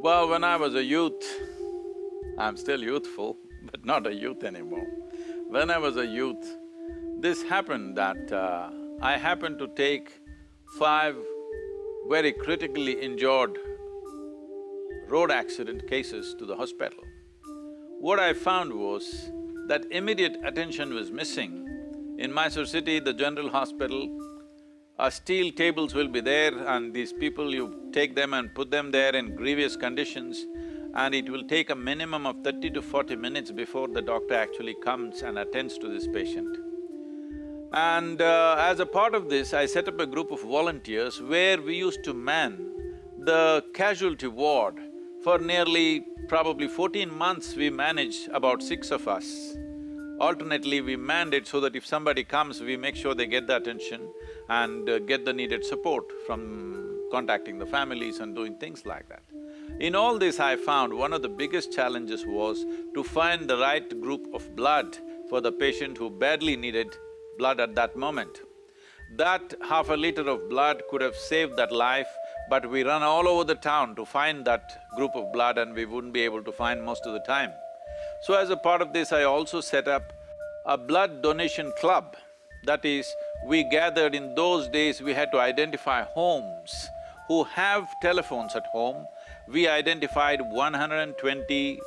Well, when I was a youth, I'm still youthful, but not a youth anymore. When I was a youth, this happened that uh, I happened to take five very critically injured road accident cases to the hospital. What I found was that immediate attention was missing. In Mysore city, the general hospital, uh, steel tables will be there and these people, you take them and put them there in grievous conditions and it will take a minimum of thirty to forty minutes before the doctor actually comes and attends to this patient. And uh, as a part of this, I set up a group of volunteers where we used to man the casualty ward. For nearly probably fourteen months, we managed about six of us. Alternately, we manned it so that if somebody comes, we make sure they get the attention and uh, get the needed support from contacting the families and doing things like that. In all this, I found one of the biggest challenges was to find the right group of blood for the patient who badly needed blood at that moment. That half a liter of blood could have saved that life, but we run all over the town to find that group of blood and we wouldn't be able to find most of the time. So as a part of this, I also set up a blood donation club. That is, we gathered in those days, we had to identify homes who have telephones at home. We identified 120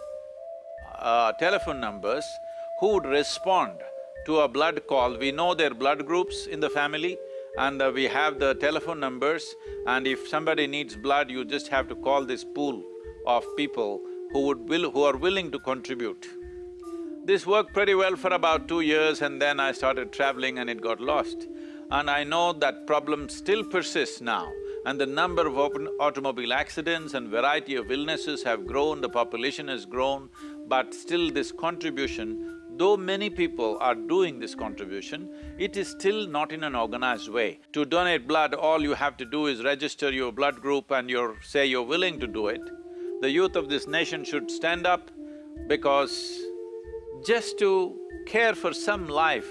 uh, telephone numbers who would respond to a blood call. We know their blood groups in the family and uh, we have the telephone numbers and if somebody needs blood, you just have to call this pool of people who would will… who are willing to contribute. This worked pretty well for about two years and then I started traveling and it got lost. And I know that problem still persists now and the number of open automobile accidents and variety of illnesses have grown, the population has grown, but still this contribution, though many people are doing this contribution, it is still not in an organized way. To donate blood, all you have to do is register your blood group and you're… say you're willing to do it the youth of this nation should stand up because just to care for some life,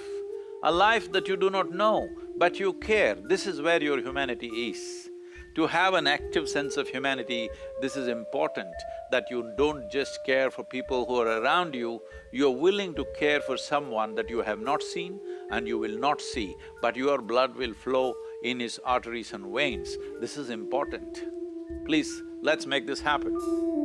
a life that you do not know, but you care, this is where your humanity is. To have an active sense of humanity, this is important, that you don't just care for people who are around you, you're willing to care for someone that you have not seen and you will not see, but your blood will flow in his arteries and veins. This is important. Please, let's make this happen.